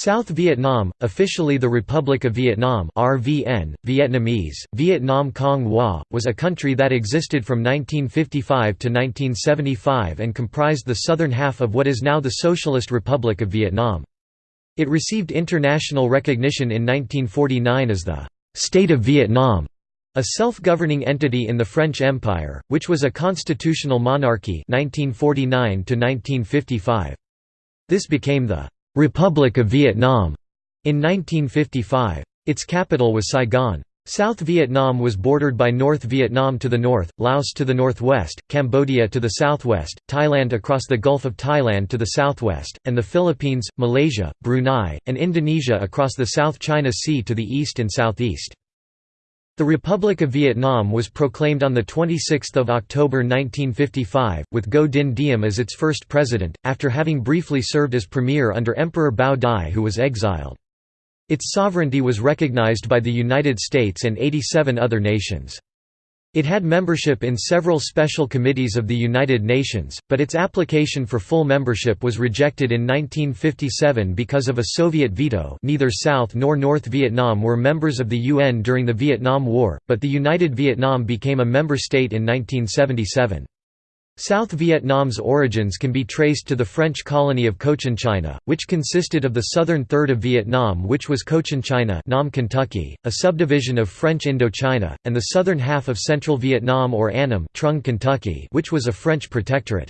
South Vietnam, officially the Republic of Vietnam RVN, Vietnamese, Vietnam Cong Hoa, was a country that existed from 1955 to 1975 and comprised the southern half of what is now the Socialist Republic of Vietnam. It received international recognition in 1949 as the «State of Vietnam», a self-governing entity in the French Empire, which was a constitutional monarchy 1949 to -1955. This became the Republic of Vietnam in 1955. Its capital was Saigon. South Vietnam was bordered by North Vietnam to the north, Laos to the northwest, Cambodia to the southwest, Thailand across the Gulf of Thailand to the southwest, and the Philippines, Malaysia, Brunei, and Indonesia across the South China Sea to the east and southeast. The Republic of Vietnam was proclaimed on 26 October 1955, with Ngo Dinh Diem as its first president, after having briefly served as premier under Emperor Bao Dai who was exiled. Its sovereignty was recognized by the United States and 87 other nations. It had membership in several special committees of the United Nations, but its application for full membership was rejected in 1957 because of a Soviet veto neither South nor North Vietnam were members of the UN during the Vietnam War, but the United Vietnam became a member state in 1977. South Vietnam's origins can be traced to the French colony of Cochinchina, which consisted of the southern third of Vietnam which was Cochinchina Nam Kentucky, a subdivision of French Indochina, and the southern half of central Vietnam or Annam Trung Kentucky which was a French protectorate.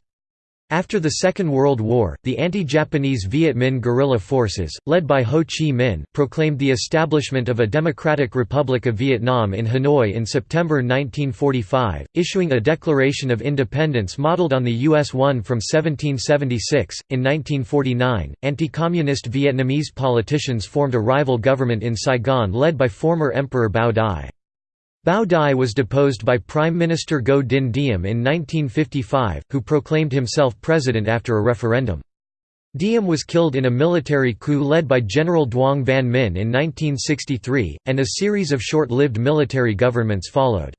After the Second World War, the anti-Japanese Viet Minh guerrilla forces, led by Ho Chi Minh, proclaimed the establishment of a Democratic Republic of Vietnam in Hanoi in September 1945, issuing a Declaration of Independence modeled on the U.S. one from 1776. In 1949, anti-communist Vietnamese politicians formed a rival government in Saigon led by former Emperor Bao Dai. Bao Dai was deposed by Prime Minister Ngo Dinh Diem in 1955, who proclaimed himself president after a referendum. Diem was killed in a military coup led by General Duong Van Minh in 1963, and a series of short-lived military governments followed.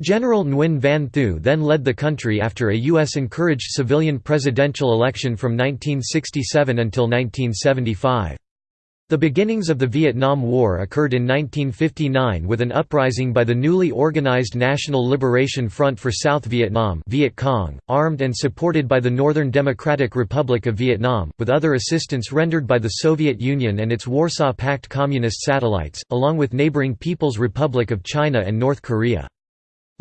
General Nguyen Van Thieu then led the country after a U.S.-encouraged civilian presidential election from 1967 until 1975. The beginnings of the Vietnam War occurred in 1959 with an uprising by the newly organized National Liberation Front for South Vietnam Viet Cong, armed and supported by the Northern Democratic Republic of Vietnam, with other assistance rendered by the Soviet Union and its Warsaw Pact communist satellites, along with neighboring People's Republic of China and North Korea.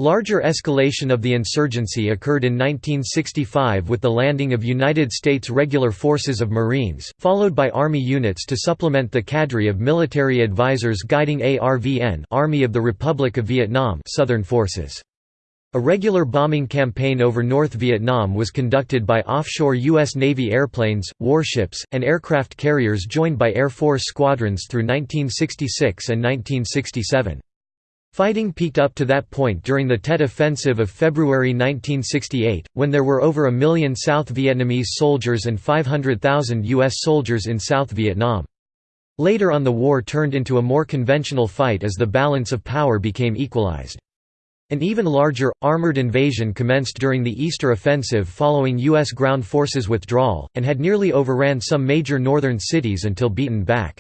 Larger escalation of the insurgency occurred in 1965 with the landing of United States Regular Forces of Marines, followed by Army units to supplement the cadre of military advisors guiding ARVN Army of the Republic of Vietnam Southern Forces. A regular bombing campaign over North Vietnam was conducted by offshore U.S. Navy airplanes, warships, and aircraft carriers joined by Air Force squadrons through 1966 and 1967. Fighting peaked up to that point during the Tet Offensive of February 1968, when there were over a million South Vietnamese soldiers and 500,000 U.S. soldiers in South Vietnam. Later on the war turned into a more conventional fight as the balance of power became equalized. An even larger, armored invasion commenced during the Easter Offensive following U.S. ground forces withdrawal, and had nearly overran some major northern cities until beaten back.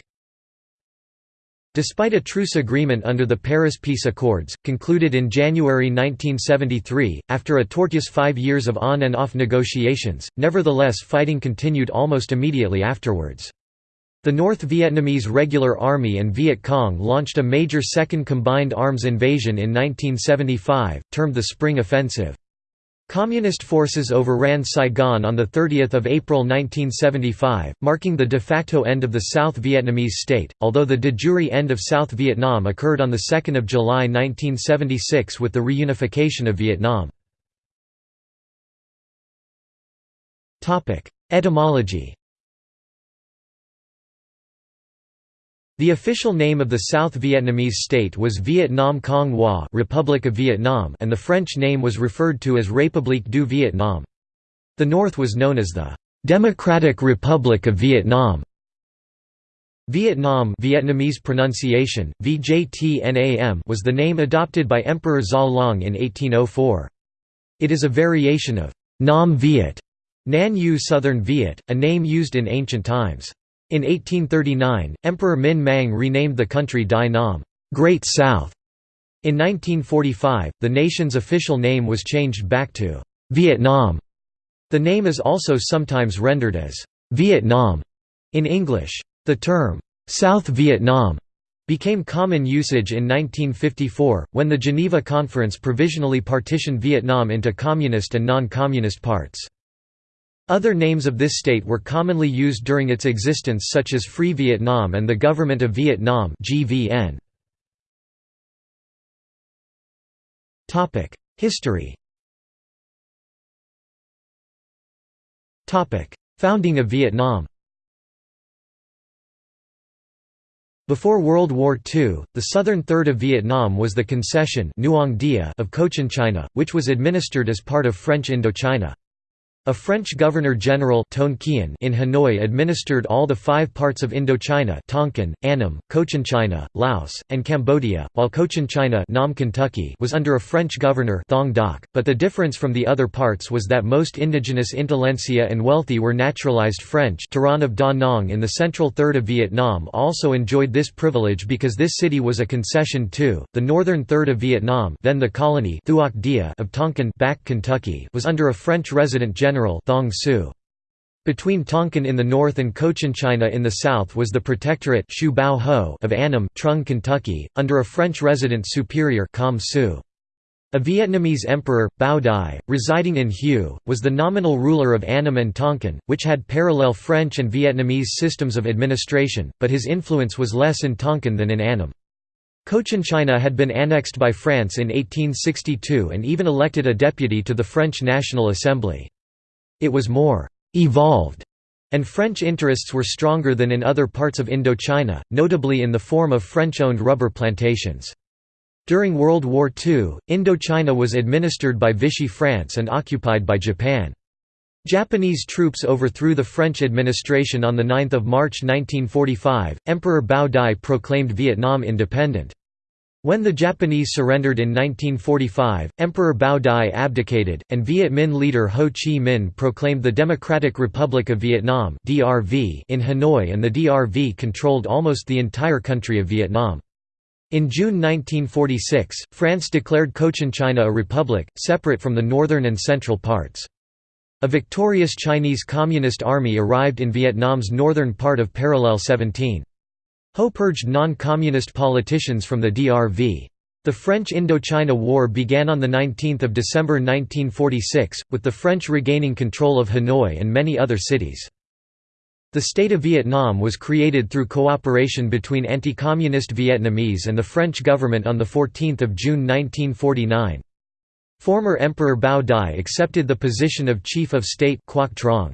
Despite a truce agreement under the Paris Peace Accords, concluded in January 1973, after a tortuous five years of on and off negotiations, nevertheless fighting continued almost immediately afterwards. The North Vietnamese Regular Army and Viet Cong launched a major second combined arms invasion in 1975, termed the Spring Offensive. Communist forces overran Saigon on 30 April 1975, marking the de facto end of the South Vietnamese state, although the de jure end of South Vietnam occurred on 2 July 1976 with the reunification of Vietnam. Etymology The official name of the South Vietnamese state was Viet Nam Cong Hoa Republic of Vietnam and the French name was referred to as République du Vietnam. The north was known as the Democratic Republic of Vietnam. Vietnam Vietnamese pronunciation, VJTNAM was the name adopted by Emperor Gia Long in 1804. It is a variation of Nam Viet, Nan Yu Southern Viet, a name used in ancient times. In 1839, Emperor Minh Mang renamed the country Dai Nam Great South". In 1945, the nation's official name was changed back to Vietnam. The name is also sometimes rendered as Vietnam in English. The term South Vietnam became common usage in 1954, when the Geneva Conference provisionally partitioned Vietnam into communist and non-communist parts. Other names of this state were commonly used during its existence such as Free Vietnam and the Government of Vietnam History Founding of Vietnam Before World War II, the southern third of Vietnam was the concession of Cochinchina, which was administered as part of French Indochina. A French governor-general in Hanoi administered all the five parts of Indochina Tonkin, Annam, Cochinchina, Laos, and Cambodia, while Cochinchina Nam Kentucky was under a French governor Thong Doc, but the difference from the other parts was that most indigenous intelligentsia and wealthy were naturalized French Tourane of Da Nang in the central third of Vietnam also enjoyed this privilege because this city was a concession too. The northern third of Vietnam then the colony of Tonkin Bac Kentucky was under a French resident general General Thong Su. Between Tonkin in the north and Cochinchina in the south was the protectorate of Annam, Trung, Kentucky, under a French resident superior Com Su. A Vietnamese emperor, Bao Dai, residing in Hue, was the nominal ruler of Annam and Tonkin, which had parallel French and Vietnamese systems of administration, but his influence was less in Tonkin than in Annam. Cochinchina had been annexed by France in 1862 and even elected a deputy to the French National Assembly. It was more «evolved» and French interests were stronger than in other parts of Indochina, notably in the form of French-owned rubber plantations. During World War II, Indochina was administered by Vichy France and occupied by Japan. Japanese troops overthrew the French administration on 9 March 1945. Emperor Bao Dai proclaimed Vietnam independent. When the Japanese surrendered in 1945, Emperor Bao Dai abdicated, and Viet Minh leader Ho Chi Minh proclaimed the Democratic Republic of Vietnam in Hanoi and the DRV controlled almost the entire country of Vietnam. In June 1946, France declared Cochinchina a republic, separate from the northern and central parts. A victorious Chinese Communist army arrived in Vietnam's northern part of Parallel 17. Ho purged non-communist politicians from the DRV. The French Indochina War began on 19 December 1946, with the French regaining control of Hanoi and many other cities. The State of Vietnam was created through cooperation between anti-communist Vietnamese and the French government on 14 June 1949. Former Emperor Bao Dai accepted the position of Chief of State Quoc Trong.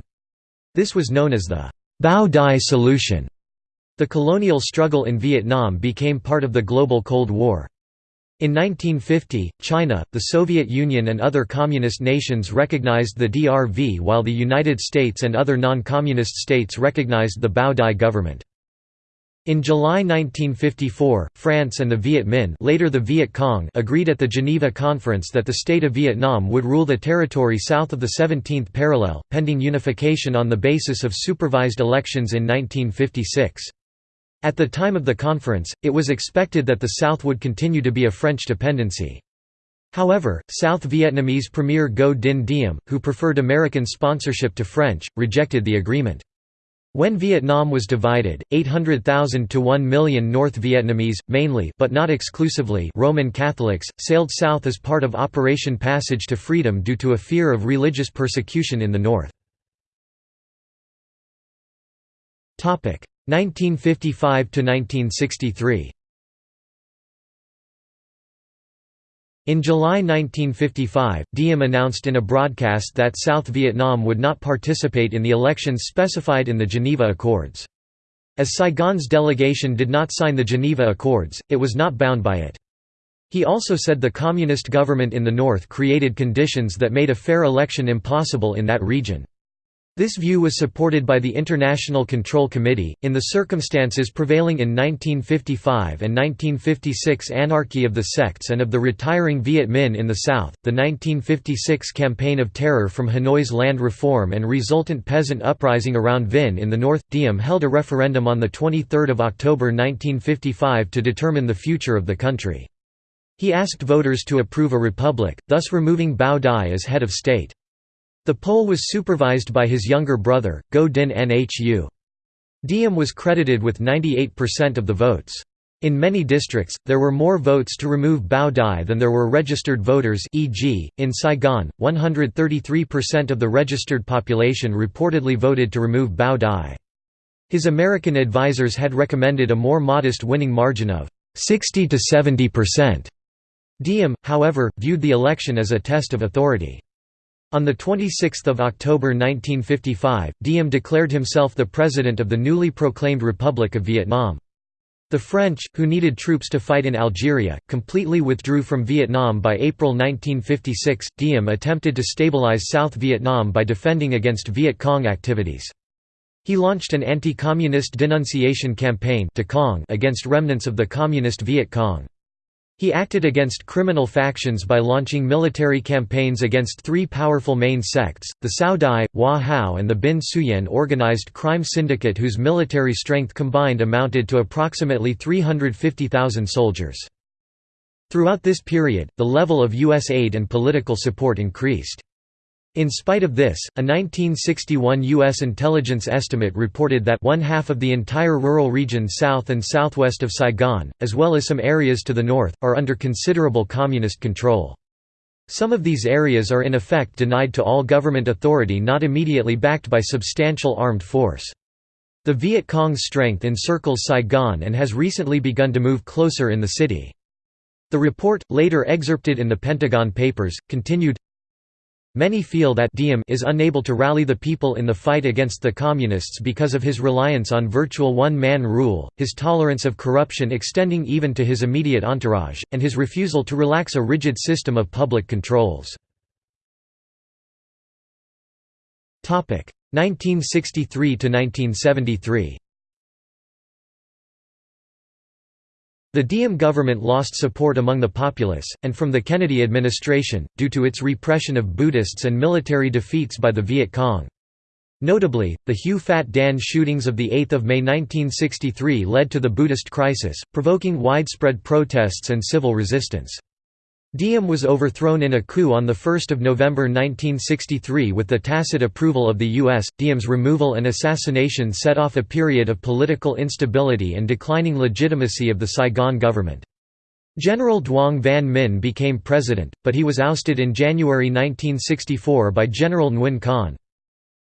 This was known as the Bao Dai Solution. The colonial struggle in Vietnam became part of the global Cold War. In 1950, China, the Soviet Union and other communist nations recognized the DRV while the United States and other non-communist states recognized the Bao Dai government. In July 1954, France and the Viet Minh later the Viet Cong agreed at the Geneva Conference that the state of Vietnam would rule the territory south of the 17th parallel, pending unification on the basis of supervised elections in 1956. At the time of the conference, it was expected that the South would continue to be a French dependency. However, South Vietnamese Premier Ngo Dinh Diem, who preferred American sponsorship to French, rejected the agreement. When Vietnam was divided, 800,000 to 1 million North Vietnamese, mainly but not exclusively Roman Catholics, sailed south as part of Operation Passage to Freedom due to a fear of religious persecution in the north. 1955 to 1963 In July 1955, Diem announced in a broadcast that South Vietnam would not participate in the elections specified in the Geneva Accords. As Saigon's delegation did not sign the Geneva Accords, it was not bound by it. He also said the communist government in the north created conditions that made a fair election impossible in that region. This view was supported by the International Control Committee. In the circumstances prevailing in 1955 and 1956 anarchy of the sects and of the retiring Viet Minh in the South, the 1956 campaign of terror from Hanoi's land reform and resultant peasant uprising around Vinh in the north, Diem held a referendum on 23 October 1955 to determine the future of the country. He asked voters to approve a republic, thus removing Bao Dai as head of state. The poll was supervised by his younger brother, Ngo Dinh Nhu. Diem was credited with 98% of the votes. In many districts, there were more votes to remove Bao Dai than there were registered voters e.g., in Saigon, 133% of the registered population reportedly voted to remove Bao Dai. His American advisers had recommended a more modest winning margin of 60 to 70%. Diem, however, viewed the election as a test of authority. On 26 October 1955, Diem declared himself the president of the newly proclaimed Republic of Vietnam. The French, who needed troops to fight in Algeria, completely withdrew from Vietnam by April 1956. Diem attempted to stabilize South Vietnam by defending against Viet Cong activities. He launched an anti-communist denunciation campaign against remnants of the communist Viet Cong. He acted against criminal factions by launching military campaigns against three powerful main sects, the Cao Dai, Hoa Hao and the Binh Xuyen organized crime syndicate whose military strength combined amounted to approximately 350,000 soldiers. Throughout this period, the level of U.S. aid and political support increased. In spite of this, a 1961 U.S. intelligence estimate reported that one half of the entire rural region south and southwest of Saigon, as well as some areas to the north, are under considerable communist control. Some of these areas are in effect denied to all government authority not immediately backed by substantial armed force. The Viet Cong's strength encircles Saigon and has recently begun to move closer in the city. The report, later excerpted in the Pentagon Papers, continued, Many feel that Diem is unable to rally the people in the fight against the Communists because of his reliance on virtual one-man rule, his tolerance of corruption extending even to his immediate entourage, and his refusal to relax a rigid system of public controls. 1963–1973 The Diem government lost support among the populace, and from the Kennedy administration, due to its repression of Buddhists and military defeats by the Viet Cong. Notably, the Hue Phat Dan shootings of 8 May 1963 led to the Buddhist crisis, provoking widespread protests and civil resistance. Diem was overthrown in a coup on 1 November 1963 with the tacit approval of the U.S. Diem's removal and assassination set off a period of political instability and declining legitimacy of the Saigon government. General Duong Van Minh became president, but he was ousted in January 1964 by General Nguyen Khanh.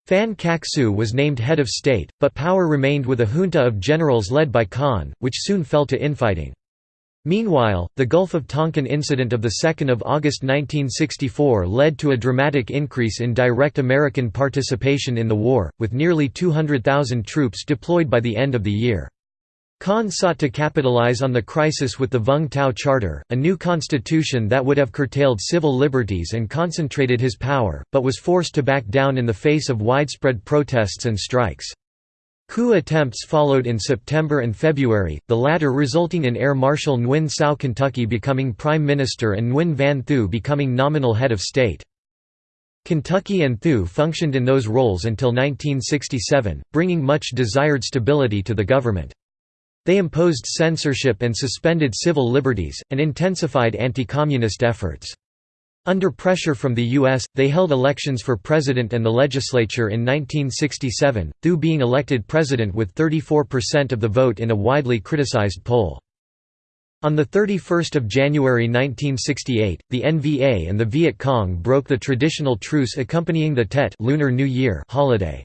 Phan Khac Suu was named head of state, but power remained with a junta of generals led by Khanh, which soon fell to infighting. Meanwhile, the Gulf of Tonkin incident of 2 August 1964 led to a dramatic increase in direct American participation in the war, with nearly 200,000 troops deployed by the end of the year. Khanh sought to capitalize on the crisis with the Vung Tau Charter, a new constitution that would have curtailed civil liberties and concentrated his power, but was forced to back down in the face of widespread protests and strikes. Coup attempts followed in September and February, the latter resulting in Air Marshal Nguyen Sao Kentucky becoming Prime Minister and Nguyen Van Thieu becoming nominal head of state. Kentucky and Thieu functioned in those roles until 1967, bringing much desired stability to the government. They imposed censorship and suspended civil liberties, and intensified anti-communist efforts. Under pressure from the U.S., they held elections for president and the legislature in 1967, Thieu being elected president with 34% of the vote in a widely criticized poll. On 31 January 1968, the NVA and the Viet Cong broke the traditional truce accompanying the Tet Lunar New Year holiday.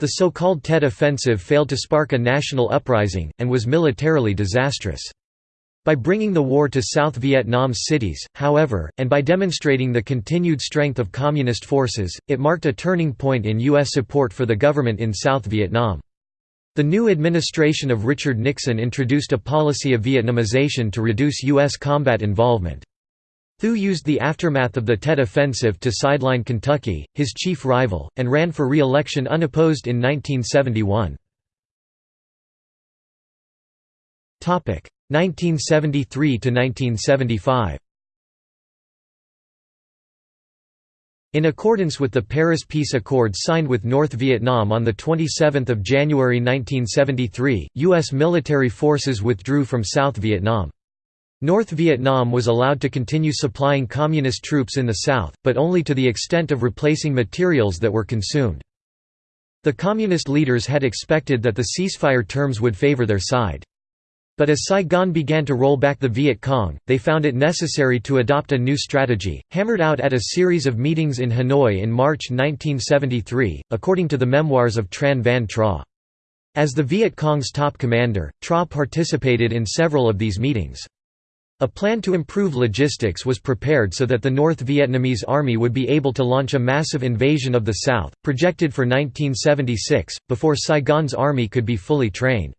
The so-called Tet Offensive failed to spark a national uprising, and was militarily disastrous. By bringing the war to South Vietnam's cities, however, and by demonstrating the continued strength of Communist forces, it marked a turning point in U.S. support for the government in South Vietnam. The new administration of Richard Nixon introduced a policy of Vietnamization to reduce U.S. combat involvement. Thieu used the aftermath of the Tet Offensive to sideline Kentucky, his chief rival, and ran for re-election unopposed in 1971. 1973 to 1975. In accordance with the Paris Peace Accord signed with North Vietnam on 27 January 1973, U.S. military forces withdrew from South Vietnam. North Vietnam was allowed to continue supplying Communist troops in the south, but only to the extent of replacing materials that were consumed. The Communist leaders had expected that the ceasefire terms would favor their side. But as Saigon began to roll back the Viet Cong, they found it necessary to adopt a new strategy, hammered out at a series of meetings in Hanoi in March 1973, according to the memoirs of Tran Van Tra. As the Viet Cong's top commander, Tra participated in several of these meetings. A plan to improve logistics was prepared so that the North Vietnamese army would be able to launch a massive invasion of the South, projected for 1976, before Saigon's army could be fully trained.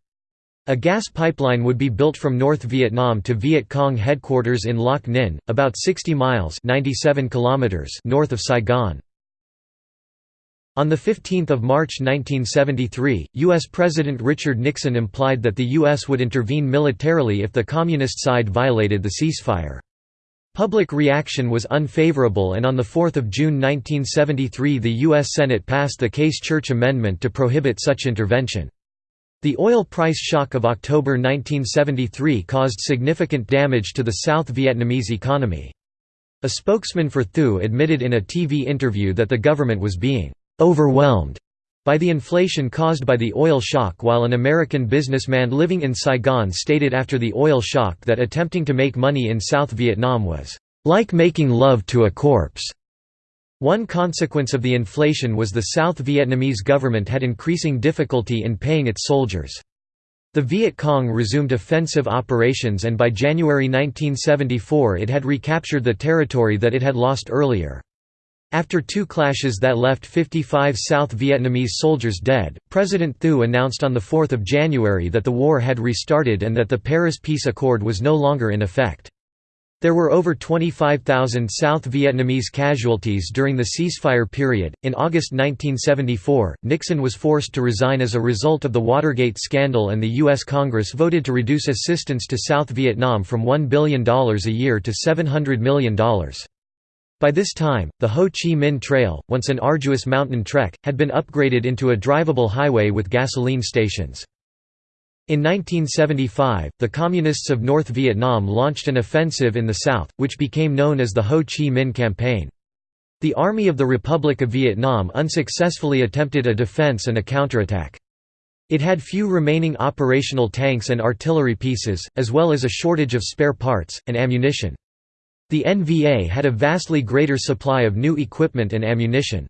A gas pipeline would be built from North Vietnam to Viet Cong headquarters in Loc Ninh, about 60 miles 97 kilometers north of Saigon. On 15 March 1973, U.S. President Richard Nixon implied that the U.S. would intervene militarily if the Communist side violated the ceasefire. Public reaction was unfavorable and on 4 June 1973 the U.S. Senate passed the Case-Church Amendment to prohibit such intervention. The oil price shock of October 1973 caused significant damage to the South Vietnamese economy. A spokesman for Thieu admitted in a TV interview that the government was being «overwhelmed» by the inflation caused by the oil shock while an American businessman living in Saigon stated after the oil shock that attempting to make money in South Vietnam was «like making love to a corpse». One consequence of the inflation was the South Vietnamese government had increasing difficulty in paying its soldiers. The Viet Cong resumed offensive operations and by January 1974 it had recaptured the territory that it had lost earlier. After two clashes that left 55 South Vietnamese soldiers dead, President Thieu announced on 4 January that the war had restarted and that the Paris Peace Accord was no longer in effect. There were over 25,000 South Vietnamese casualties during the ceasefire period. In August 1974, Nixon was forced to resign as a result of the Watergate scandal, and the U.S. Congress voted to reduce assistance to South Vietnam from $1 billion a year to $700 million. By this time, the Ho Chi Minh Trail, once an arduous mountain trek, had been upgraded into a drivable highway with gasoline stations. In 1975, the Communists of North Vietnam launched an offensive in the south, which became known as the Ho Chi Minh Campaign. The Army of the Republic of Vietnam unsuccessfully attempted a defense and a counterattack. It had few remaining operational tanks and artillery pieces, as well as a shortage of spare parts, and ammunition. The NVA had a vastly greater supply of new equipment and ammunition.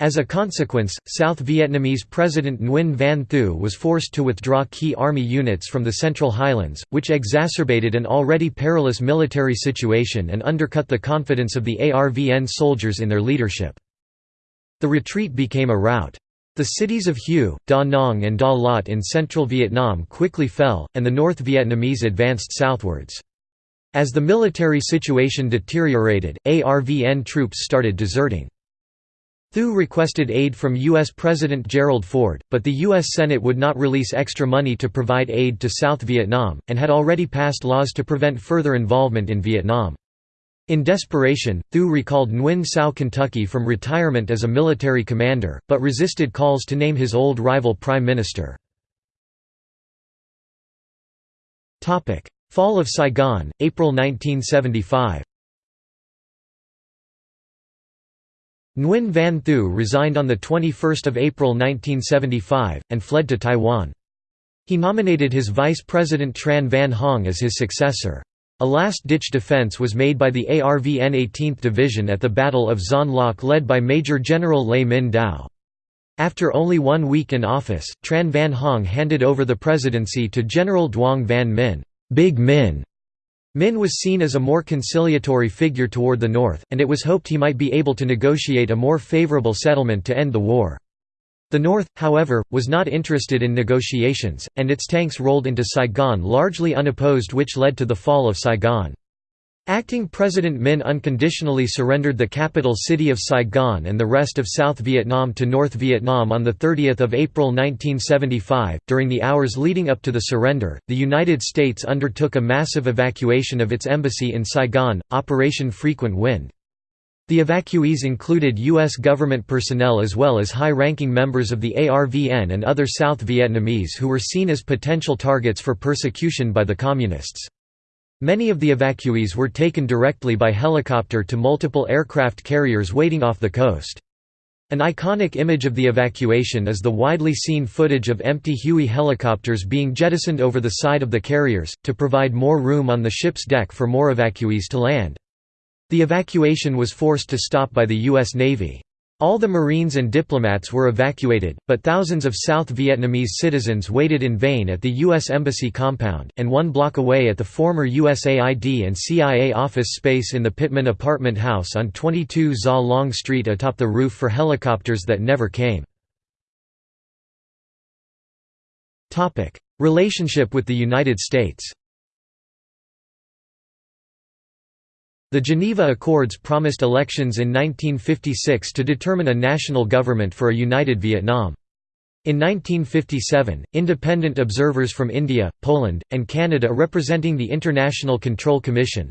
As a consequence, South Vietnamese President Nguyen Van Thieu was forced to withdraw key army units from the Central Highlands, which exacerbated an already perilous military situation and undercut the confidence of the ARVN soldiers in their leadership. The retreat became a rout. The cities of Hue, Da Nang and Da Lat in central Vietnam quickly fell, and the North Vietnamese advanced southwards. As the military situation deteriorated, ARVN troops started deserting. Thieu requested aid from U.S. President Gerald Ford, but the U.S. Senate would not release extra money to provide aid to South Vietnam, and had already passed laws to prevent further involvement in Vietnam. In desperation, Thieu recalled Nguyen Sao Kentucky from retirement as a military commander, but resisted calls to name his old rival prime minister. Fall of Saigon, April 1975 Nguyen Van Thieu resigned on 21 April 1975, and fled to Taiwan. He nominated his vice president Tran Van Huong as his successor. A last-ditch defense was made by the ARVN 18th Division at the Battle of Xuan Loc led by Major General Lê Minh Dao. After only one week in office, Tran Van Huong handed over the presidency to General Duong Van Minh, Big Minh, Minh was seen as a more conciliatory figure toward the north, and it was hoped he might be able to negotiate a more favorable settlement to end the war. The North, however, was not interested in negotiations, and its tanks rolled into Saigon largely unopposed which led to the fall of Saigon. Acting President Minh unconditionally surrendered the capital city of Saigon and the rest of South Vietnam to North Vietnam on 30 April 1975. During the hours leading up to the surrender, the United States undertook a massive evacuation of its embassy in Saigon, Operation Frequent Wind. The evacuees included U.S. government personnel as well as high-ranking members of the ARVN and other South Vietnamese who were seen as potential targets for persecution by the Communists. Many of the evacuees were taken directly by helicopter to multiple aircraft carriers waiting off the coast. An iconic image of the evacuation is the widely seen footage of empty Huey helicopters being jettisoned over the side of the carriers, to provide more room on the ship's deck for more evacuees to land. The evacuation was forced to stop by the U.S. Navy. All the Marines and diplomats were evacuated, but thousands of South Vietnamese citizens waited in vain at the U.S. Embassy compound, and one block away at the former USAID and CIA office space in the Pittman apartment house on 22 Gia Long Street atop the roof for helicopters that never came. Relationship with the United States The Geneva Accords promised elections in 1956 to determine a national government for a united Vietnam. In 1957, independent observers from India, Poland, and Canada representing the International Control Commission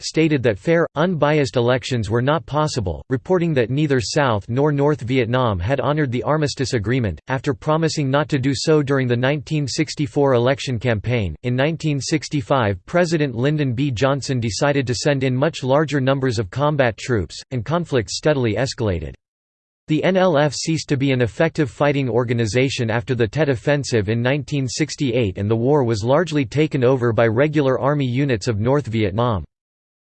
stated that fair, unbiased elections were not possible, reporting that neither South nor North Vietnam had honored the Armistice Agreement. After promising not to do so during the 1964 election campaign, in 1965 President Lyndon B. Johnson decided to send in much larger numbers of combat troops, and conflict steadily escalated. The NLF ceased to be an effective fighting organization after the Tet Offensive in 1968 and the war was largely taken over by regular Army units of North Vietnam.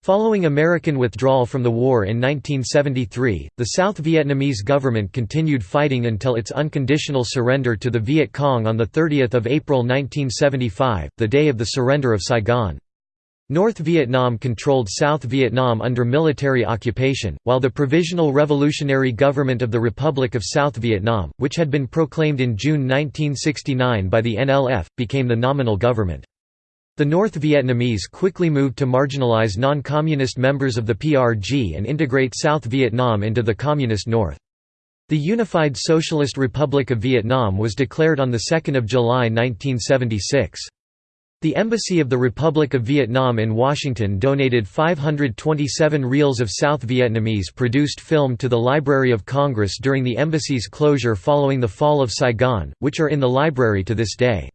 Following American withdrawal from the war in 1973, the South Vietnamese government continued fighting until its unconditional surrender to the Viet Cong on 30 April 1975, the day of the surrender of Saigon. North Vietnam controlled South Vietnam under military occupation, while the Provisional Revolutionary Government of the Republic of South Vietnam, which had been proclaimed in June 1969 by the NLF, became the nominal government. The North Vietnamese quickly moved to marginalize non-communist members of the PRG and integrate South Vietnam into the Communist North. The Unified Socialist Republic of Vietnam was declared on 2 July 1976. The Embassy of the Republic of Vietnam in Washington donated 527 reels of South Vietnamese-produced film to the Library of Congress during the embassy's closure following the fall of Saigon, which are in the library to this day.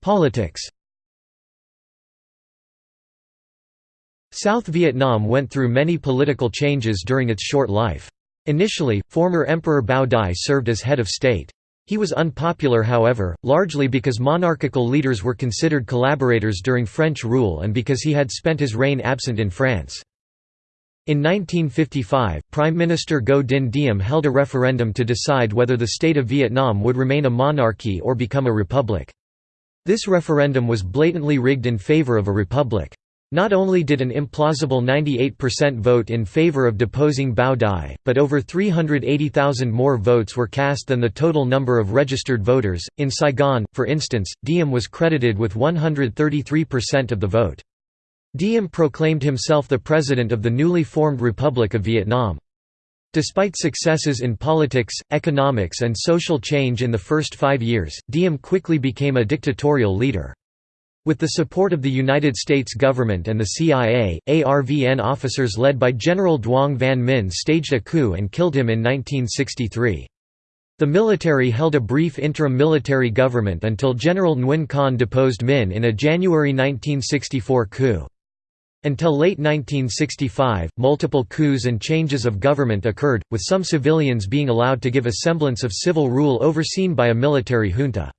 Politics South Vietnam went through many political changes during its short life. Initially, former Emperor Bao Dai served as head of state. He was unpopular however, largely because monarchical leaders were considered collaborators during French rule and because he had spent his reign absent in France. In 1955, Prime Minister Ngo Dinh Diem held a referendum to decide whether the state of Vietnam would remain a monarchy or become a republic. This referendum was blatantly rigged in favor of a republic. Not only did an implausible 98% vote in favor of deposing Bao Dai, but over 380,000 more votes were cast than the total number of registered voters. In Saigon, for instance, Diem was credited with 133% of the vote. Diem proclaimed himself the president of the newly formed Republic of Vietnam. Despite successes in politics, economics and social change in the first five years, Diem quickly became a dictatorial leader. With the support of the United States government and the CIA, ARVN officers led by General Duong Van Minh staged a coup and killed him in 1963. The military held a brief interim military government until General Nguyen Khanh deposed Minh in a January 1964 coup. Until late 1965, multiple coups and changes of government occurred, with some civilians being allowed to give a semblance of civil rule overseen by a military junta.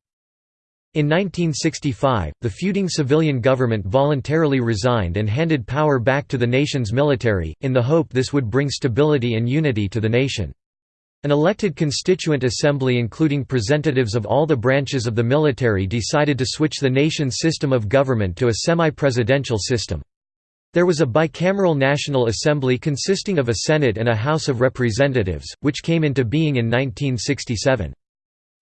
In 1965, the feuding civilian government voluntarily resigned and handed power back to the nation's military, in the hope this would bring stability and unity to the nation. An elected constituent assembly including representatives of all the branches of the military decided to switch the nation's system of government to a semi-presidential system. There was a bicameral National Assembly consisting of a Senate and a House of Representatives, which came into being in 1967.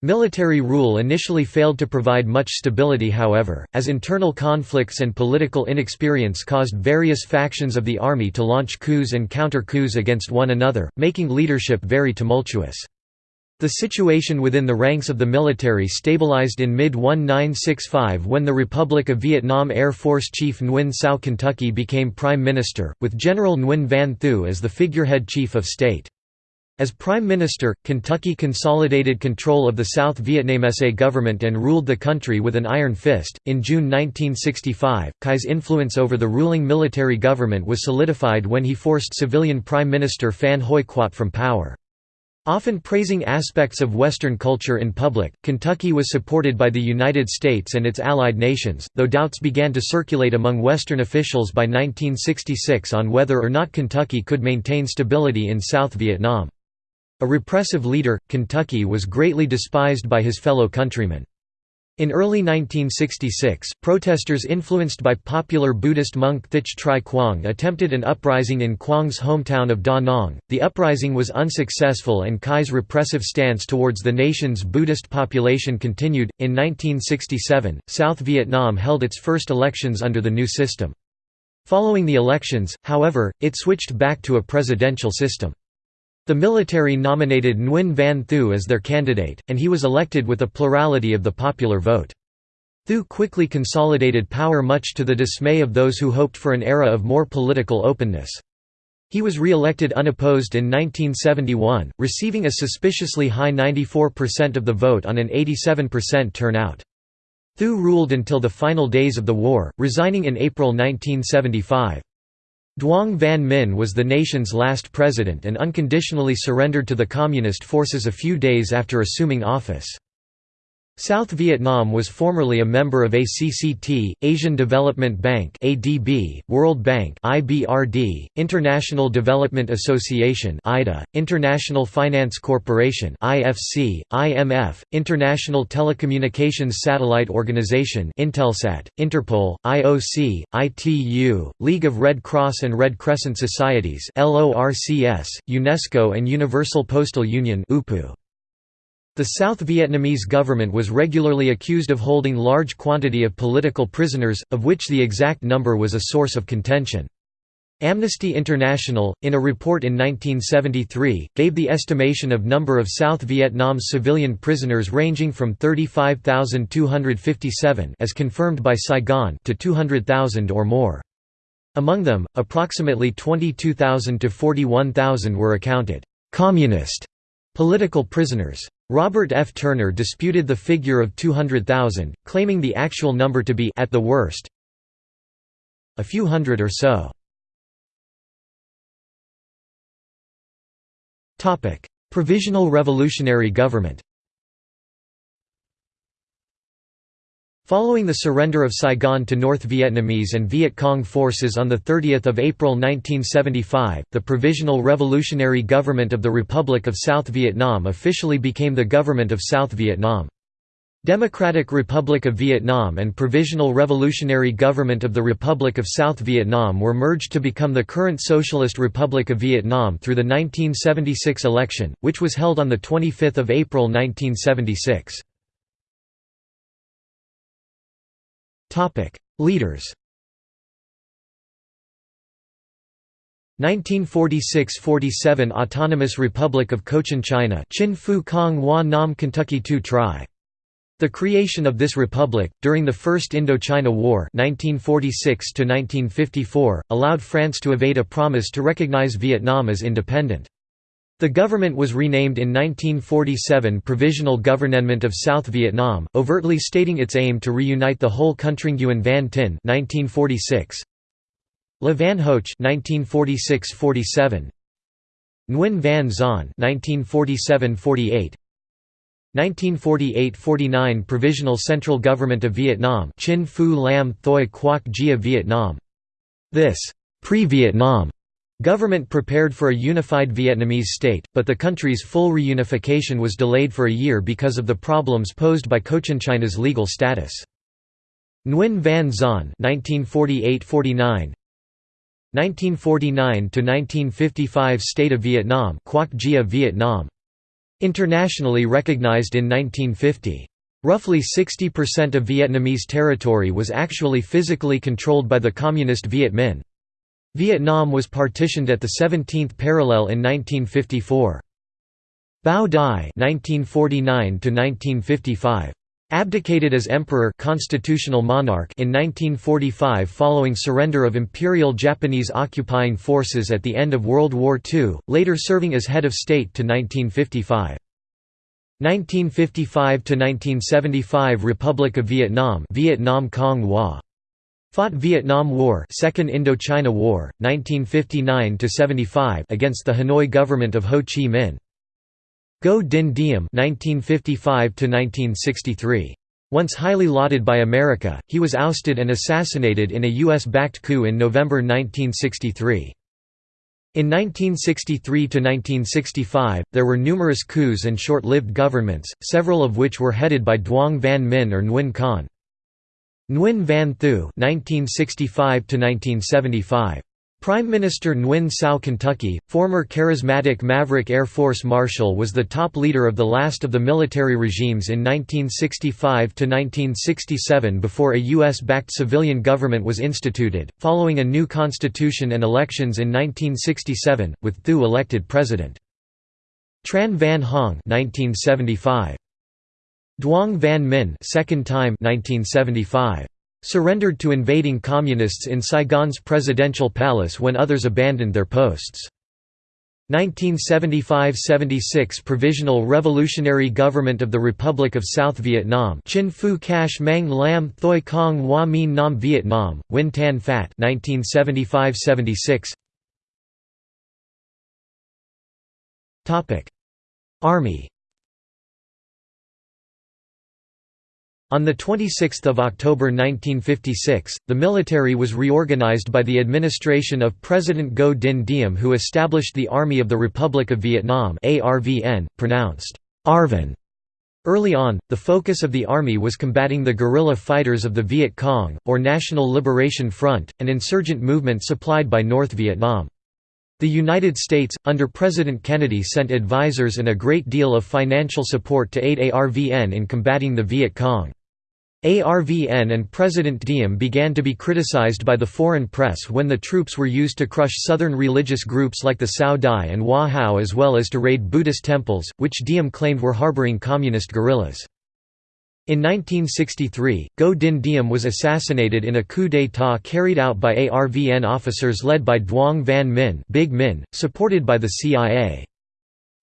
Military rule initially failed to provide much stability however, as internal conflicts and political inexperience caused various factions of the army to launch coups and counter-coups against one another, making leadership very tumultuous. The situation within the ranks of the military stabilized in mid-1965 when the Republic of Vietnam Air Force Chief Nguyen Sao Kentucky became Prime Minister, with General Nguyen Van Thieu as the figurehead Chief of State. As Prime Minister, Kentucky consolidated control of the South Vietnamese government and ruled the country with an iron fist. In June 1965, Kai's influence over the ruling military government was solidified when he forced civilian Prime Minister Phan Huy Quat from power. Often praising aspects of Western culture in public, Kentucky was supported by the United States and its allied nations, though doubts began to circulate among Western officials by 1966 on whether or not Kentucky could maintain stability in South Vietnam. A repressive leader, Kentucky was greatly despised by his fellow countrymen. In early 1966, protesters influenced by popular Buddhist monk Thich Tri Quang attempted an uprising in Quang's hometown of Da Nang. The uprising was unsuccessful and Kai's repressive stance towards the nation's Buddhist population continued. In 1967, South Vietnam held its first elections under the new system. Following the elections, however, it switched back to a presidential system. The military nominated Nguyen Van Thieu as their candidate, and he was elected with a plurality of the popular vote. Thieu quickly consolidated power much to the dismay of those who hoped for an era of more political openness. He was re-elected unopposed in 1971, receiving a suspiciously high 94% of the vote on an 87% turnout. Thieu ruled until the final days of the war, resigning in April 1975. Duong Van Minh was the nation's last president and unconditionally surrendered to the Communist forces a few days after assuming office. South Vietnam was formerly a member of ACCT, Asian Development Bank (ADB), World Bank (IBRD), International Development Association (IDA), International Finance Corporation (IFC), IMF, International Telecommunications Satellite Organization (Intelsat), Interpol, IOC, ITU, League of Red Cross and Red Crescent Societies (LORCS), UNESCO and Universal Postal Union (UPU). The South Vietnamese government was regularly accused of holding large quantity of political prisoners, of which the exact number was a source of contention. Amnesty International, in a report in 1973, gave the estimation of number of South Vietnam's civilian prisoners ranging from 35,257 as confirmed by Saigon to 200,000 or more. Among them, approximately 22,000 to 41,000 were accounted «communist» political prisoners. Robert F. Turner disputed the figure of 200,000, claiming the actual number to be at the worst a few hundred or so. Provisional Revolutionary Government Following the surrender of Saigon to North Vietnamese and Viet Cong forces on 30 April 1975, the Provisional Revolutionary Government of the Republic of South Vietnam officially became the Government of South Vietnam. Democratic Republic of Vietnam and Provisional Revolutionary Government of the Republic of South Vietnam were merged to become the current Socialist Republic of Vietnam through the 1976 election, which was held on 25 April 1976. Topic: Leaders. 1946–47 Autonomous Republic of Cochin China Chinh Phu Kong Hua Nam Kentucky Tu Tri. The creation of this republic, during the First Indochina War 1946 allowed France to evade a promise to recognize Vietnam as independent. The government was renamed in 1947 Provisional Government of South Vietnam, overtly stating its aim to reunite the whole country. Nguyen Van Thinh 1946. Le Van Hoach 1946–47 Nguyen Van Zon 1947–48 1948–49 Provisional Central Government of Vietnam Chinh Phu Lam Thoi Quoc Gia Vietnam This pre-Vietnam Government prepared for a unified Vietnamese state, but the country's full reunification was delayed for a year because of the problems posed by Cochinchina's legal status. Nguyen Van Zon 1948–49 1949–1955 State of Vietnam Quoc Vietnam Internationally recognized in 1950. Roughly 60% of Vietnamese territory was actually physically controlled by the Communist Viet Minh. Vietnam was partitioned at the 17th parallel in 1954. Bao Dai (1949–1955) abdicated as emperor constitutional monarch in 1945 following surrender of Imperial Japanese occupying forces at the end of World War II, later serving as head of state to 1955. 1955 to 1975 Republic of Vietnam Vietnam Cong Hoa Fought Vietnam War, Second Indochina War, 1959 to 75 against the Hanoi government of Ho Chi Minh. Ngo Dinh Diem 1955 to 1963. Once highly lauded by America, he was ousted and assassinated in a US-backed coup in November 1963. In 1963–1965, there were numerous coups and short-lived governments, several of which were headed by Duong Van Minh or Nguyen Khanh. Nguyen Van Thieu (1965–1975). Prime Minister Nguyen Cao Kentucky, former charismatic Maverick Air Force Marshal was the top leader of the last of the military regimes in 1965–1967 before a U.S.-backed civilian government was instituted, following a new constitution and elections in 1967, with Thieu elected president. Tran Van Huong 1975. Duong Van Minh second time 1975. Surrendered to invading communists in Saigon's presidential palace when others abandoned their posts. 1975–76 Provisional Revolutionary Government of the Republic of South Vietnam Chinh Phu Cach Mang Lam Thoi Cong Hoa Mien Nam Vietnam, Nguyen Tan Phat 1975–76 Army On 26 October 1956, the military was reorganized by the administration of President Ngo Dinh Diem who established the Army of the Republic of Vietnam pronounced Arvin. Early on, the focus of the army was combating the guerrilla fighters of the Viet Cong, or National Liberation Front, an insurgent movement supplied by North Vietnam. The United States, under President Kennedy sent advisors and a great deal of financial support to aid ARVN in combating the Viet Cong. ARVN and President Diem began to be criticized by the foreign press when the troops were used to crush southern religious groups like the Cao Dai and Hoa Hao as well as to raid Buddhist temples, which Diem claimed were harboring communist guerrillas. In 1963, Ngo Dinh Diem was assassinated in a coup d'état carried out by ARVN officers led by Duong Van Minh, Big Minh supported by the CIA.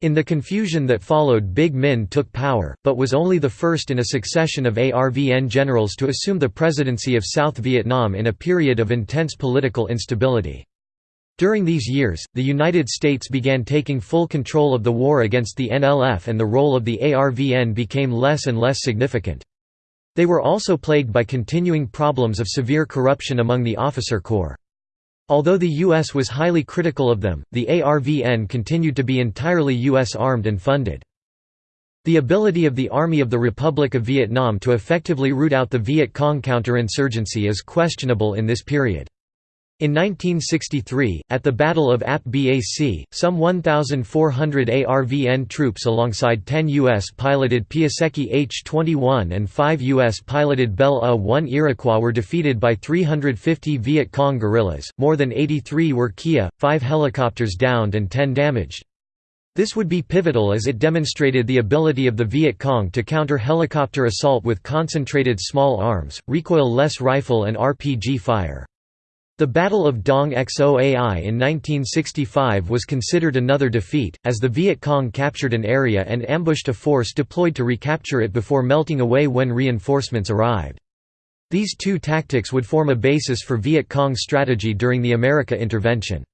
In the confusion that followed Big Minh took power, but was only the first in a succession of ARVN generals to assume the presidency of South Vietnam in a period of intense political instability. During these years, the United States began taking full control of the war against the NLF and the role of the ARVN became less and less significant. They were also plagued by continuing problems of severe corruption among the officer corps. Although the U.S. was highly critical of them, the ARVN continued to be entirely U.S. armed and funded. The ability of the Army of the Republic of Vietnam to effectively root out the Viet Cong counterinsurgency is questionable in this period. In 1963, at the Battle of Ap Bac, some 1,400 ARVN troops alongside 10 U.S.-piloted Piasecki H-21 and 5 U.S.-piloted Bell A-1 Iroquois were defeated by 350 Viet Cong guerrillas, more than 83 were Kia, 5 helicopters downed and 10 damaged. This would be pivotal as it demonstrated the ability of the Viet Cong to counter helicopter assault with concentrated small arms, recoil-less rifle and RPG fire. The Battle of Dong Xoai in 1965 was considered another defeat, as the Viet Cong captured an area and ambushed a force deployed to recapture it before melting away when reinforcements arrived. These two tactics would form a basis for Viet Cong's strategy during the America intervention.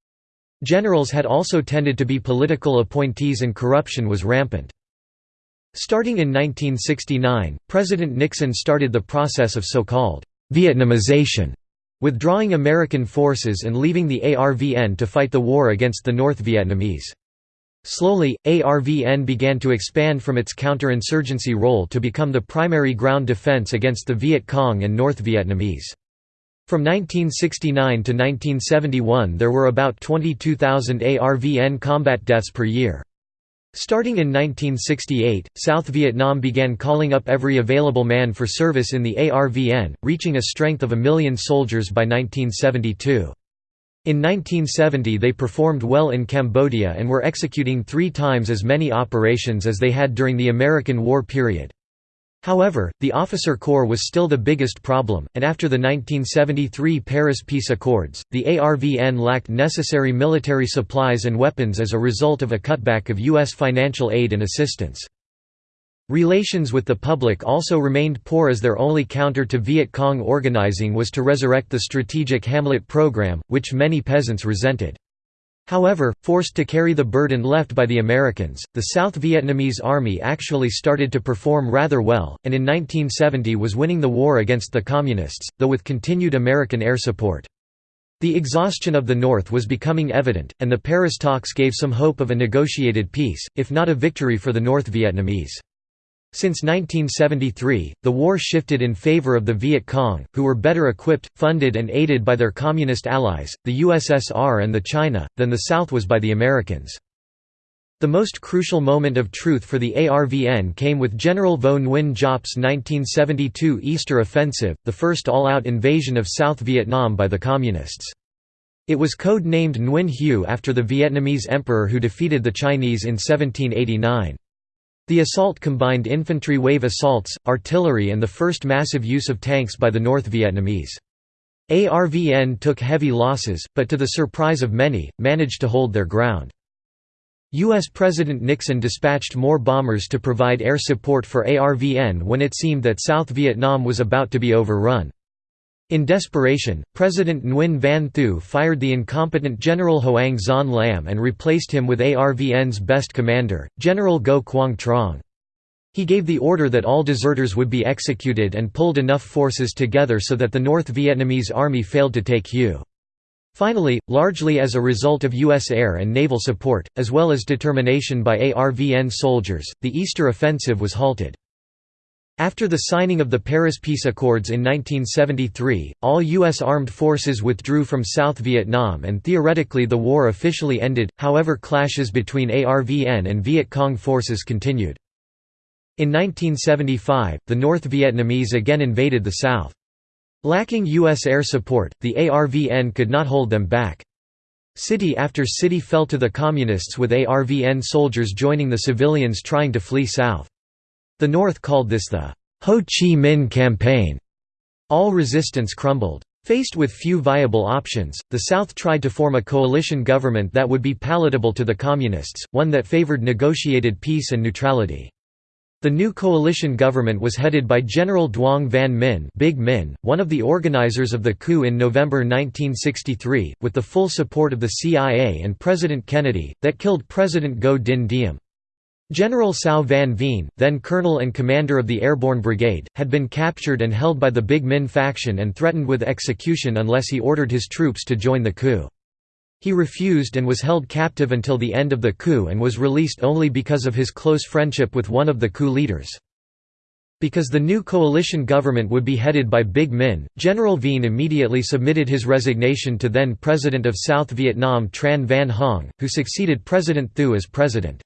Generals had also tended to be political appointees and corruption was rampant. Starting in 1969, President Nixon started the process of so-called Vietnamization withdrawing American forces and leaving the ARVN to fight the war against the North Vietnamese. Slowly, ARVN began to expand from its counterinsurgency role to become the primary ground defense against the Viet Cong and North Vietnamese. From 1969 to 1971 there were about 22,000 ARVN combat deaths per year. Starting in 1968, South Vietnam began calling up every available man for service in the ARVN, reaching a strength of a million soldiers by 1972. In 1970 they performed well in Cambodia and were executing three times as many operations as they had during the American War period. However, the officer corps was still the biggest problem, and after the 1973 Paris Peace Accords, the ARVN lacked necessary military supplies and weapons as a result of a cutback of U.S. financial aid and assistance. Relations with the public also remained poor as their only counter to Viet Cong organizing was to resurrect the strategic Hamlet program, which many peasants resented. However, forced to carry the burden left by the Americans, the South Vietnamese Army actually started to perform rather well, and in 1970 was winning the war against the Communists, though with continued American air support. The exhaustion of the North was becoming evident, and the Paris talks gave some hope of a negotiated peace, if not a victory for the North Vietnamese. Since 1973, the war shifted in favor of the Viet Cong, who were better equipped, funded and aided by their communist allies, the USSR and the China, than the South was by the Americans. The most crucial moment of truth for the ARVN came with General Vo Nguyen Giap's 1972 Easter Offensive, the first all-out invasion of South Vietnam by the Communists. It was code-named Nguyen Hue after the Vietnamese emperor who defeated the Chinese in 1789. The assault combined infantry wave assaults, artillery and the first massive use of tanks by the North Vietnamese. ARVN took heavy losses, but to the surprise of many, managed to hold their ground. U.S. President Nixon dispatched more bombers to provide air support for ARVN when it seemed that South Vietnam was about to be overrun. In desperation, President Nguyen Van Thieu fired the incompetent General Hoang Xuan Lam and replaced him with ARVN's best commander, General Ngo Quang Truong. He gave the order that all deserters would be executed and pulled enough forces together so that the North Vietnamese army failed to take Hue. Finally, largely as a result of U.S. air and naval support, as well as determination by ARVN soldiers, the Easter Offensive was halted. After the signing of the Paris Peace Accords in 1973, all U.S. armed forces withdrew from South Vietnam and theoretically the war officially ended, however clashes between ARVN and Viet Cong forces continued. In 1975, the North Vietnamese again invaded the South. Lacking U.S. air support, the ARVN could not hold them back. City after city fell to the Communists with ARVN soldiers joining the civilians trying to flee south. The North called this the Ho Chi Minh Campaign. All resistance crumbled. Faced with few viable options, the South tried to form a coalition government that would be palatable to the Communists, one that favored negotiated peace and neutrality. The new coalition government was headed by General Duong Van Minh, Big Minh one of the organizers of the coup in November 1963, with the full support of the CIA and President Kennedy, that killed President Ngo Dinh Diem. General Cao Van Vien, then colonel and commander of the Airborne Brigade, had been captured and held by the Big Minh faction and threatened with execution unless he ordered his troops to join the coup. He refused and was held captive until the end of the coup and was released only because of his close friendship with one of the coup leaders. Because the new coalition government would be headed by Big Minh, General Vien immediately submitted his resignation to then President of South Vietnam Tran Van Huong, who succeeded President Thieu as president.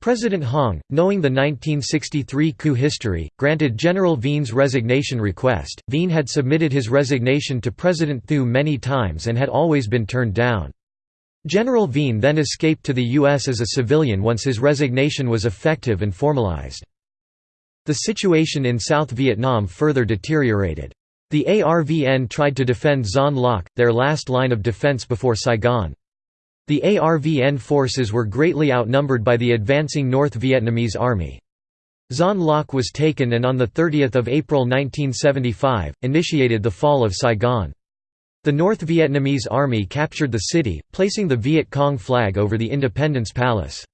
President Huong, knowing the 1963 coup history, granted General Vien's resignation request. Vien had submitted his resignation to President Thieu many times and had always been turned down. General Vien then escaped to the U.S. as a civilian once his resignation was effective and formalized. The situation in South Vietnam further deteriorated. The ARVN tried to defend Xuan Loc, their last line of defense before Saigon. The ARVN forces were greatly outnumbered by the advancing North Vietnamese army. Xuan Loc was taken and on 30 April 1975, initiated the fall of Saigon. The North Vietnamese army captured the city, placing the Viet Cong flag over the Independence Palace.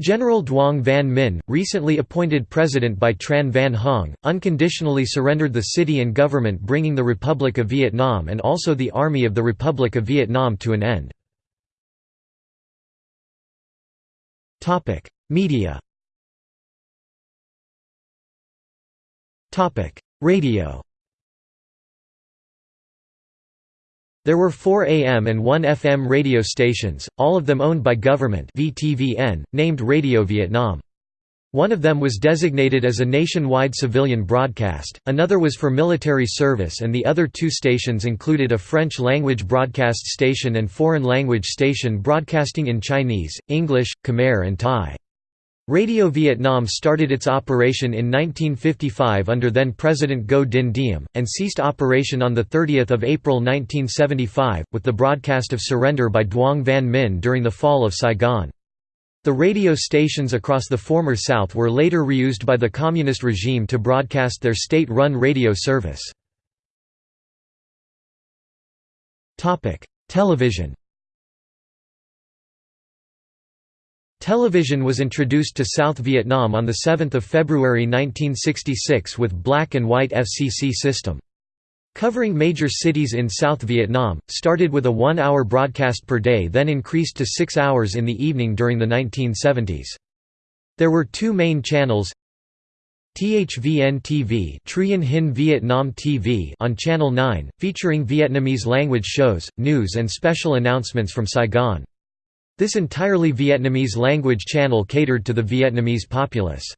General Duong Van Minh, recently appointed president by Tran Van Huong, unconditionally surrendered the city and government bringing the Republic of Vietnam and also the Army of the Republic of Vietnam to an end. Topic: Media. Topic: Radio. There were four AM and one FM radio stations, all of them owned by government VTVN, named Radio Vietnam. One of them was designated as a nationwide civilian broadcast, another was for military service and the other two stations included a French-language broadcast station and foreign-language station broadcasting in Chinese, English, Khmer and Thai. Radio Vietnam started its operation in 1955 under then-President Ngo Dinh Diem, and ceased operation on 30 April 1975, with the broadcast of surrender by Duong Van Minh during the fall of Saigon. The radio stations across the former South were later reused by the Communist regime to broadcast their state-run radio service. Television Television was introduced to South Vietnam on 7 February 1966 with black and white FCC system. Covering major cities in South Vietnam, started with a one-hour broadcast per day then increased to six hours in the evening during the 1970s. There were two main channels THVN TV Truyen Hinh Vietnam TV on Channel 9, featuring Vietnamese language shows, news and special announcements from Saigon. This entirely Vietnamese language channel catered to the Vietnamese populace.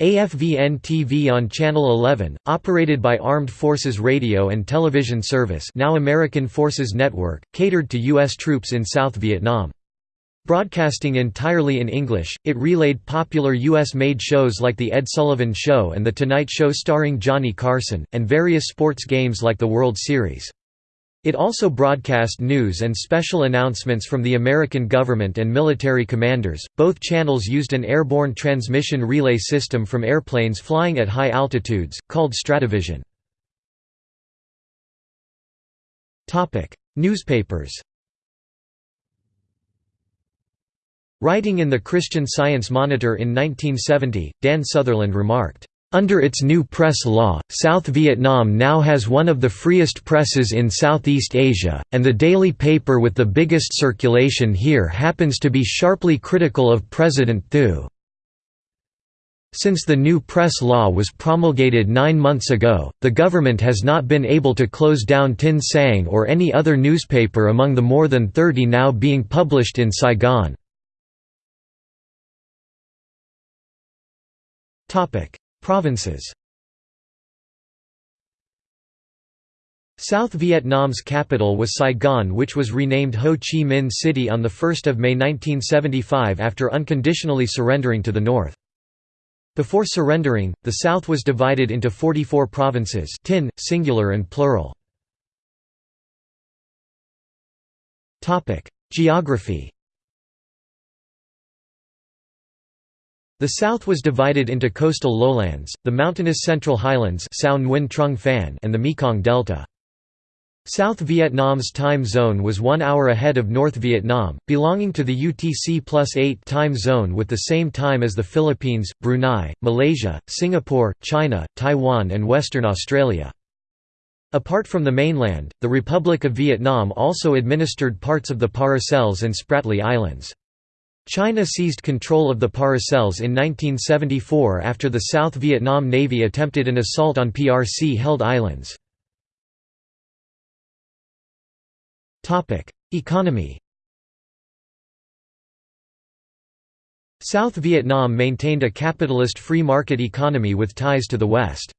AFVN TV on Channel 11, operated by Armed Forces Radio and Television Service now American Forces Network, catered to U.S. troops in South Vietnam. Broadcasting entirely in English, it relayed popular U.S.-made shows like The Ed Sullivan Show and The Tonight Show starring Johnny Carson, and various sports games like the World Series. It also broadcast news and special announcements from the American government and military commanders. Both channels used an airborne transmission relay system from airplanes flying at high altitudes, called Stratovision. Topic: Newspapers. Writing in the Christian Science Monitor in 1970, Dan Sutherland remarked, under its new press law, South Vietnam now has one of the freest presses in Southeast Asia, and the daily paper with the biggest circulation here happens to be sharply critical of President Thieu. Since the new press law was promulgated nine months ago, the government has not been able to close down Tin Sang or any other newspaper among the more than 30 now being published in Saigon. Provinces South Vietnam's capital was Saigon which was renamed Ho Chi Minh City on 1 May 1975 after unconditionally surrendering to the north. Before surrendering, the south was divided into 44 provinces tinh, singular and plural. Geography The south was divided into coastal lowlands, the mountainous central highlands and the Mekong Delta. South Vietnam's time zone was one hour ahead of North Vietnam, belonging to the UTC plus 8 time zone with the same time as the Philippines, Brunei, Malaysia, Singapore, China, Taiwan and Western Australia. Apart from the mainland, the Republic of Vietnam also administered parts of the Paracels and Spratly Islands. China seized control of the Paracels in 1974 after the South Vietnam Navy attempted an assault on PRC-held islands. Economy South Vietnam maintained a capitalist free market economy with ties to the West.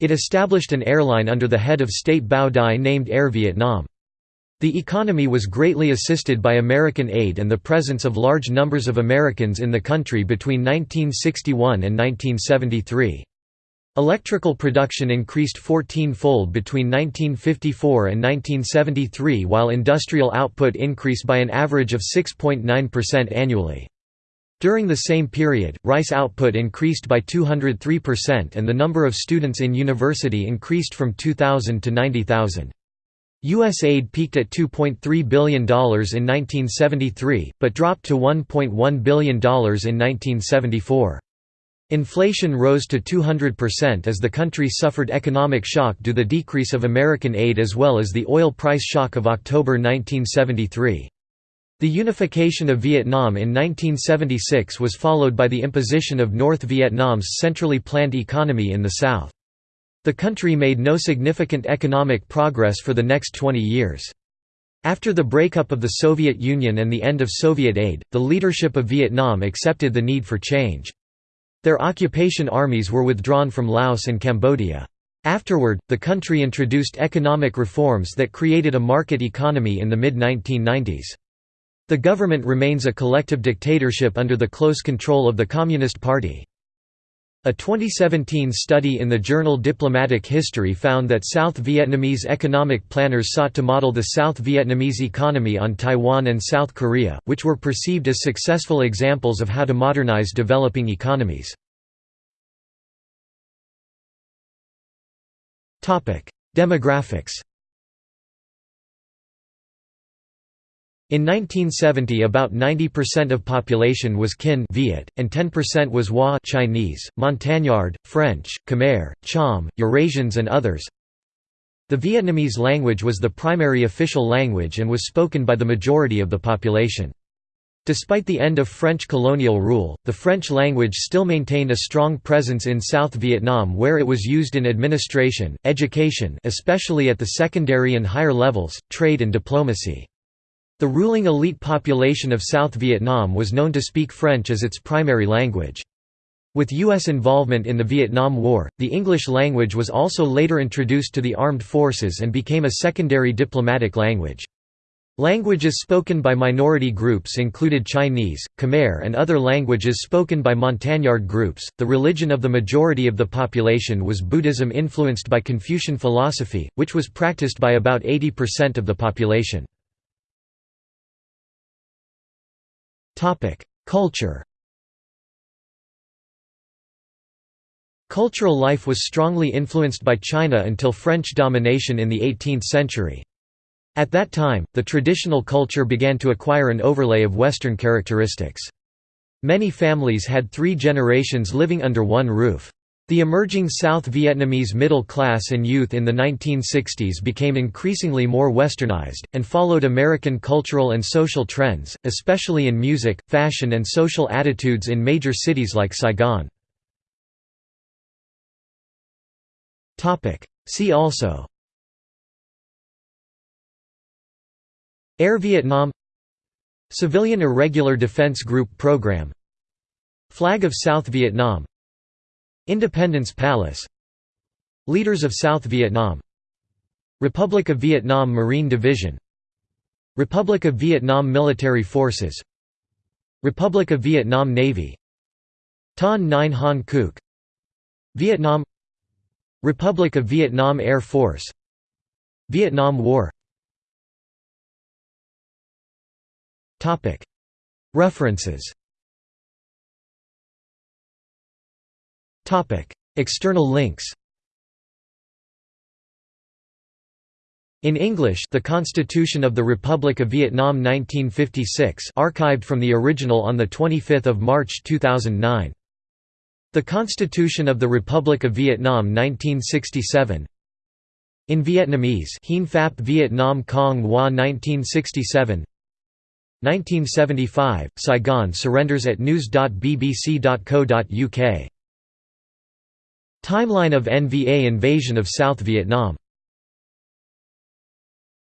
It established an airline under the head of State Bao Dai named Air Vietnam. The economy was greatly assisted by American aid and the presence of large numbers of Americans in the country between 1961 and 1973. Electrical production increased 14-fold between 1954 and 1973 while industrial output increased by an average of 6.9% annually. During the same period, rice output increased by 203% and the number of students in university increased from 2,000 to 90,000. U.S. aid peaked at $2.3 billion in 1973, but dropped to $1.1 billion in 1974. Inflation rose to 200% as the country suffered economic shock due to the decrease of American aid as well as the oil price shock of October 1973. The unification of Vietnam in 1976 was followed by the imposition of North Vietnam's centrally planned economy in the south. The country made no significant economic progress for the next 20 years. After the breakup of the Soviet Union and the end of Soviet aid, the leadership of Vietnam accepted the need for change. Their occupation armies were withdrawn from Laos and Cambodia. Afterward, the country introduced economic reforms that created a market economy in the mid-1990s. The government remains a collective dictatorship under the close control of the Communist Party. A 2017 study in the journal Diplomatic History found that South Vietnamese economic planners sought to model the South Vietnamese economy on Taiwan and South Korea, which were perceived as successful examples of how to modernize developing economies. Demographics In 1970 about 90% of population was Kinh Viet, and 10% was Hoa Chinese, Montagnard, French, Khmer, Cham, Eurasians and others. The Vietnamese language was the primary official language and was spoken by the majority of the population. Despite the end of French colonial rule, the French language still maintained a strong presence in South Vietnam where it was used in administration, education especially at the secondary and higher levels, trade and diplomacy. The ruling elite population of South Vietnam was known to speak French as its primary language. With U.S. involvement in the Vietnam War, the English language was also later introduced to the armed forces and became a secondary diplomatic language. Languages spoken by minority groups included Chinese, Khmer, and other languages spoken by Montagnard groups. The religion of the majority of the population was Buddhism influenced by Confucian philosophy, which was practiced by about 80% of the population. Culture Cultural life was strongly influenced by China until French domination in the 18th century. At that time, the traditional culture began to acquire an overlay of Western characteristics. Many families had three generations living under one roof. The emerging South Vietnamese middle class and youth in the 1960s became increasingly more westernized, and followed American cultural and social trends, especially in music, fashion and social attitudes in major cities like Saigon. See also Air Vietnam Civilian Irregular Defense Group Program Flag of South Vietnam Independence Palace. Leaders of South Vietnam. Republic of Vietnam Marine Division. Republic of Vietnam Military Forces. Republic of Vietnam Navy. Ton Nine Han Kuk Vietnam. Republic of Vietnam Air Force. Vietnam War. References External links In English The Constitution of the Republic of Vietnam 1956 archived from the original on 25 March 2009. The Constitution of the Republic of Vietnam 1967 In Vietnamese Hien Phap Viet Nam Cong Hoa 1967 1975 – Saigon surrenders at news.bbc.co.uk Timeline of NVA invasion of South Vietnam